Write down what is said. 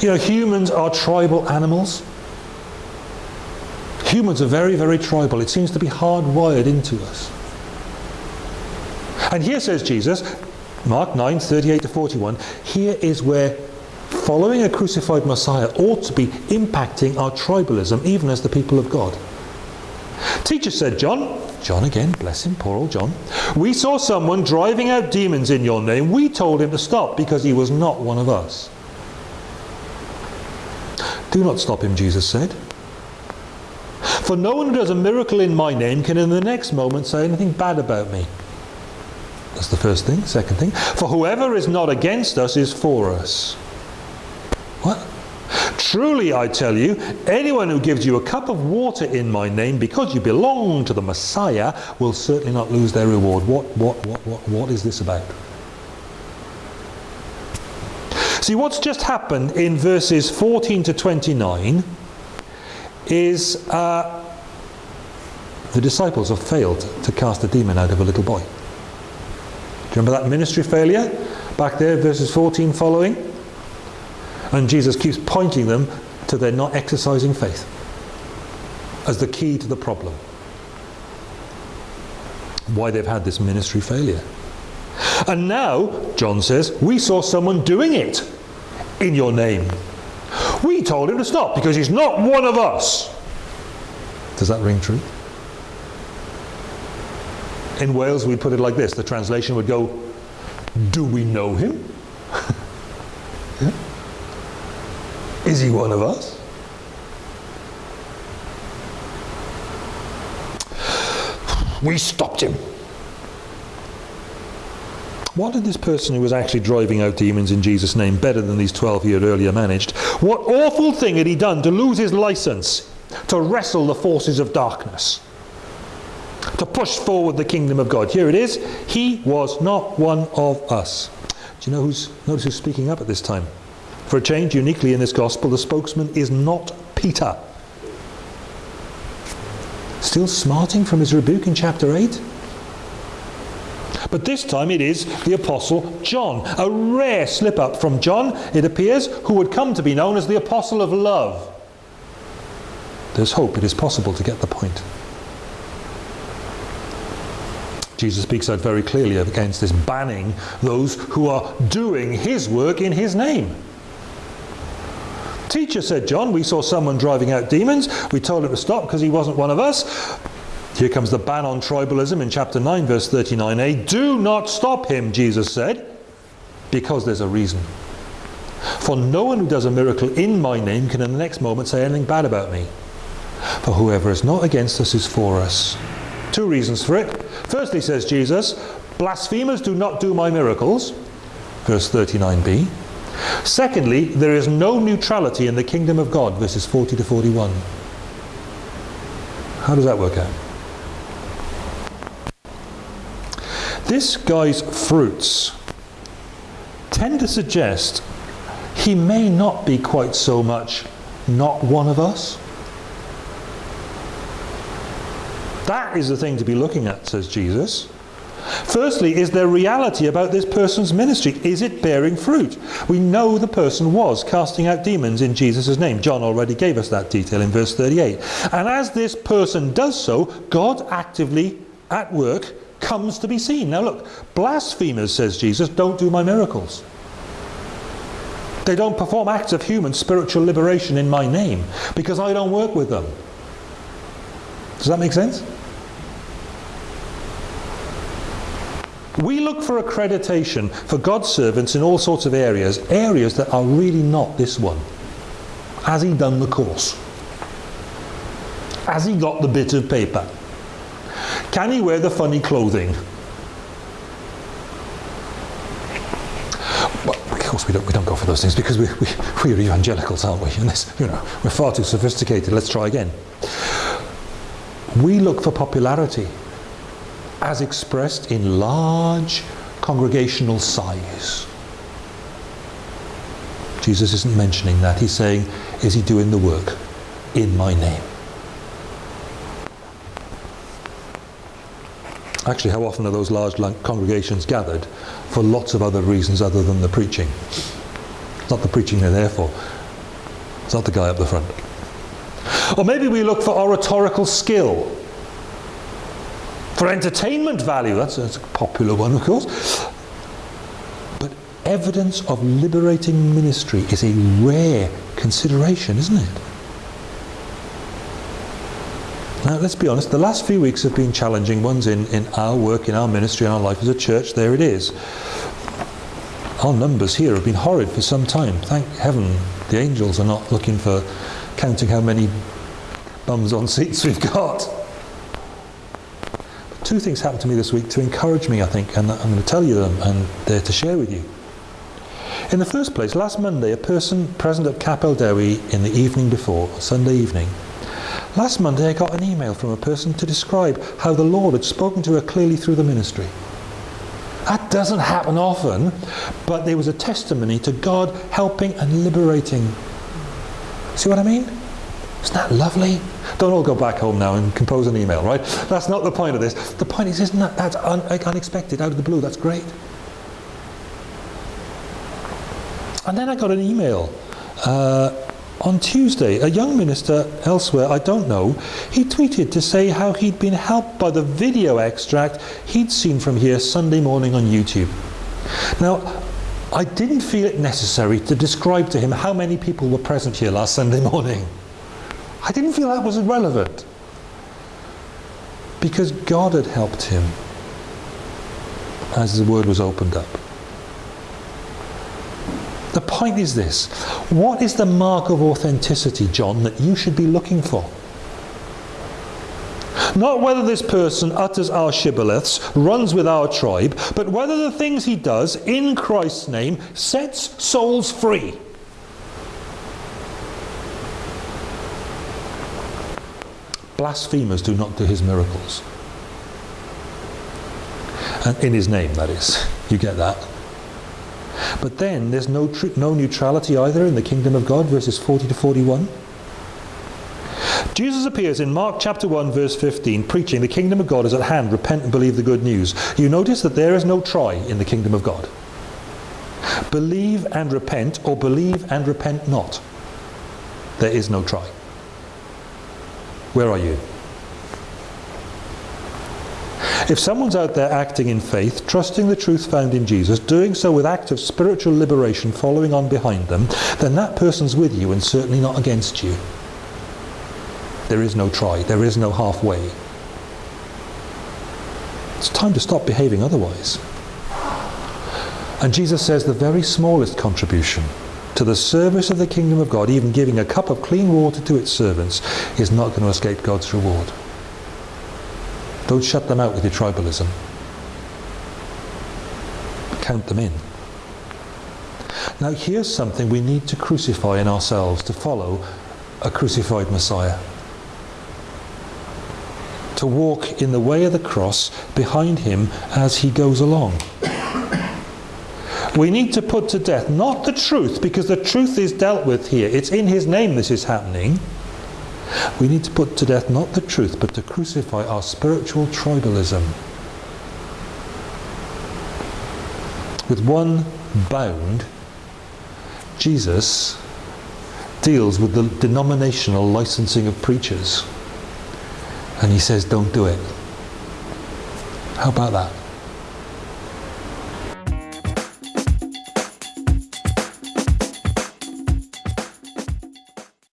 You know, humans are tribal animals. Humans are very, very tribal. It seems to be hardwired into us. And here says Jesus, Mark 9, 38 to 41, here is where following a crucified Messiah ought to be impacting our tribalism, even as the people of God. Teacher said, John, John again, bless him, poor old John. We saw someone driving out demons in your name. We told him to stop because he was not one of us. Do not stop him, Jesus said. For no one who does a miracle in my name can in the next moment say anything bad about me. That's the first thing. Second thing, for whoever is not against us is for us. What? Truly I tell you, anyone who gives you a cup of water in my name because you belong to the Messiah will certainly not lose their reward. What, what, what, what, what is this about? See, what's just happened in verses 14 to 29 is uh, the disciples have failed to cast a demon out of a little boy. Do you remember that ministry failure? Back there, verses 14 following. And Jesus keeps pointing them to their not exercising faith as the key to the problem. Why they've had this ministry failure. And now, John says, we saw someone doing it in your name. We told him to stop because he's not one of us. Does that ring true? In Wales, we put it like this. The translation would go, do we know him? yeah. Is he one of us? We stopped him. What did this person who was actually driving out demons in Jesus' name better than these 12 he had earlier managed? What awful thing had he done to lose his license to wrestle the forces of darkness? To push forward the kingdom of God. Here it is. He was not one of us. Do you know who's, notice who's speaking up at this time? For a change, uniquely in this gospel, the spokesman is not Peter. Still smarting from his rebuke in chapter 8? But this time it is the Apostle John. A rare slip up from John, it appears, who would come to be known as the Apostle of Love. There's hope. It is possible to get the point. Jesus speaks out very clearly against this banning those who are doing his work in his name. Teacher, said John, we saw someone driving out demons. We told him to stop because he wasn't one of us. Here comes the ban on tribalism in chapter 9, verse 39a. Do not stop him, Jesus said, because there's a reason. For no one who does a miracle in my name can in the next moment say anything bad about me. For whoever is not against us is for us. Two reasons for it. Firstly, says Jesus, blasphemers do not do my miracles. Verse 39b. Secondly, there is no neutrality in the kingdom of God. Verses 40 to 41. How does that work out? This guy's fruits tend to suggest he may not be quite so much not one of us. That is the thing to be looking at, says Jesus. Firstly, is there reality about this person's ministry? Is it bearing fruit? We know the person was casting out demons in Jesus' name. John already gave us that detail in verse 38. And as this person does so, God actively at work comes to be seen. Now look, blasphemers, says Jesus, don't do my miracles. They don't perform acts of human spiritual liberation in my name because I don't work with them. Does that make sense? We look for accreditation for God's servants in all sorts of areas, areas that are really not this one. Has he done the course? Has he got the bit of paper? Can he wear the funny clothing? Well, of course we don't, we don't go for those things because we, we, we're evangelicals, aren't we? And this, you know, we're far too sophisticated. Let's try again. We look for popularity as expressed in large congregational size. Jesus isn't mentioning that. He's saying, is he doing the work in my name? Actually, how often are those large congregations gathered for lots of other reasons other than the preaching? It's not the preaching they're there for. It's not the guy up the front. Or maybe we look for oratorical skill. For entertainment value, that's, that's a popular one, of course. But evidence of liberating ministry is a rare consideration, isn't it? Let's be honest, the last few weeks have been challenging ones in, in our work, in our ministry, in our life as a church. There it is. Our numbers here have been horrid for some time. Thank heaven the angels are not looking for counting how many bums on seats we've got. But two things happened to me this week to encourage me, I think, and I'm going to tell you them and they're to share with you. In the first place, last Monday, a person present at Capel Dewi in the evening before, Sunday evening, last Monday I got an email from a person to describe how the Lord had spoken to her clearly through the ministry. That doesn't happen often, but there was a testimony to God helping and liberating. See what I mean? Isn't that lovely? Don't all go back home now and compose an email, right? That's not the point of this. The point is, isn't that that's un unexpected, out of the blue? That's great. And then I got an email uh, on Tuesday, a young minister elsewhere, I don't know, he tweeted to say how he'd been helped by the video extract he'd seen from here Sunday morning on YouTube. Now, I didn't feel it necessary to describe to him how many people were present here last Sunday morning. I didn't feel that was relevant. Because God had helped him as the word was opened up. The point is this. What is the mark of authenticity, John, that you should be looking for? Not whether this person utters our shibboleths, runs with our tribe, but whether the things he does in Christ's name sets souls free. Blasphemers do not do his miracles. And in his name, that is. You get that? But then there's no, no neutrality either in the kingdom of God, verses 40 to 41. Jesus appears in Mark chapter 1 verse 15 preaching the kingdom of God is at hand, repent and believe the good news. You notice that there is no try in the kingdom of God. Believe and repent or believe and repent not. There is no try. Where are you? If someone's out there acting in faith, trusting the truth found in Jesus, doing so with active spiritual liberation following on behind them, then that person's with you and certainly not against you. There is no try, there is no halfway. It's time to stop behaving otherwise. And Jesus says the very smallest contribution to the service of the kingdom of God, even giving a cup of clean water to its servants, is not going to escape God's reward. Don't shut them out with your tribalism. Count them in. Now here's something we need to crucify in ourselves to follow a crucified Messiah. To walk in the way of the cross behind him as he goes along. We need to put to death not the truth, because the truth is dealt with here. It's in his name this is happening. We need to put to death not the truth, but to crucify our spiritual tribalism. With one bound, Jesus deals with the denominational licensing of preachers. And he says, don't do it. How about that?